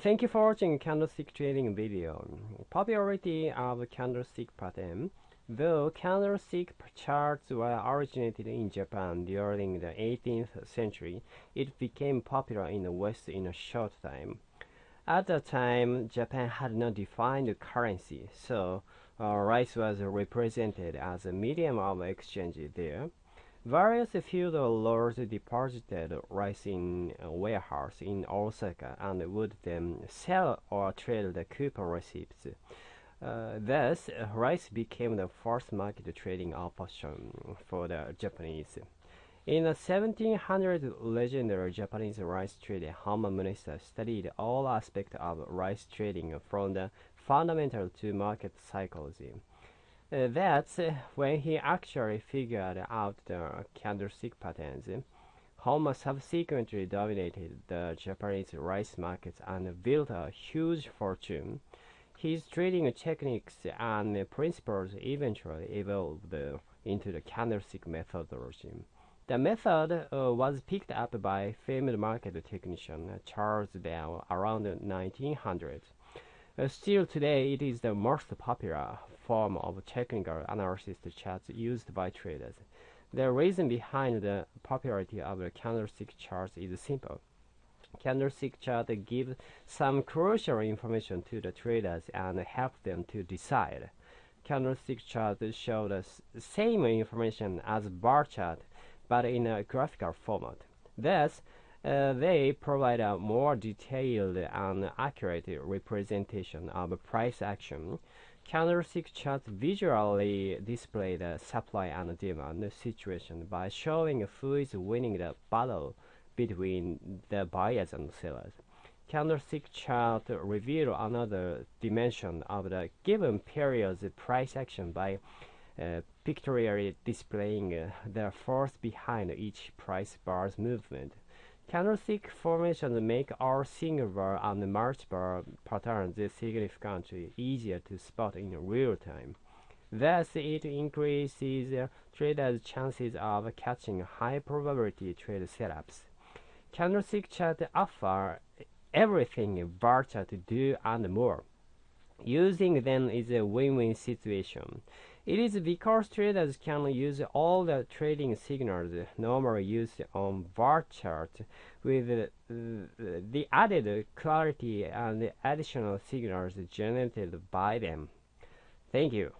Thank you for watching candlestick trading video. Popularity of candlestick pattern. Though candlestick charts were originated in Japan during the 18th century, it became popular in the West in a short time. At the time, Japan had no defined currency, so uh, rice was represented as a medium of exchange there. Various feudal lords deposited rice in a warehouse in Osaka and would then sell or trade the coupon receipts. Uh, thus, rice became the first market trading option for the Japanese. In the 1700s, legendary Japanese rice trader Homma Munehisa studied all aspects of rice trading from the fundamental to market psychology. Uh, that's uh, when he actually figured out the candlestick patterns. Homma subsequently dominated the Japanese rice markets and built a huge fortune. His trading techniques and principles eventually evolved into the candlestick methodology. The method uh, was picked up by famed market technician Charles Bell around 1900. Still today, it is the most popular form of technical analysis charts used by traders. The reason behind the popularity of the candlestick charts is simple. Candlestick chart gives some crucial information to the traders and help them to decide. Candlestick charts show the same information as bar chart, but in a graphical format. Thus, uh, they provide a more detailed and accurate representation of price action. Candlestick charts visually display the supply and demand situation by showing who is winning the battle between the buyers and sellers. Candlestick chart reveal another dimension of the given period's price action by uh, pictorially displaying uh, the force behind each price bar's movement. Candlestick formations make our single bar and bar patterns significantly easier to spot in real time. Thus, it increases traders' chances of catching high probability trade setups. Candlestick chart offer everything bar chart do and more. Using them is a win-win situation. It is because traders can use all the trading signals normally used on bar chart with uh, the added clarity and additional signals generated by them. Thank you.